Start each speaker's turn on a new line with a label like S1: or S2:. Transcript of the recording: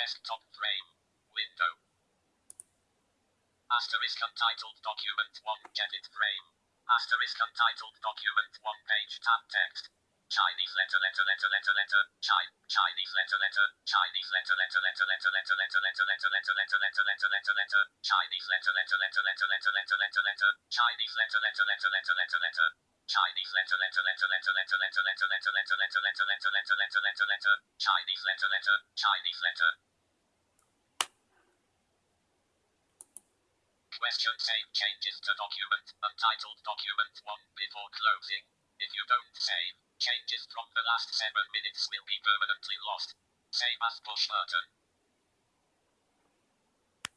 S1: Desktop frame. Window. Asterisk untitled document 1 edit frame. Asterisk untitled document 1 page tab text. Chinese letter letter letter letter letter Chi- Chinese letter letter Chinese letter letter letter letter letter letter letter letter letter letter letter letter letter letter Chinese letter letter letter letter letter letter letter letter Chinese letter letter letter letter letter letter Chinese letter letter letter letter letter letter letter letter letter letter letter letter letter letter letter letter Chinese letter letter Chinese letter Question save changes to document untitled document 1 before closing. If you don't save, changes from the last 7 minutes will be permanently lost. Save as push button.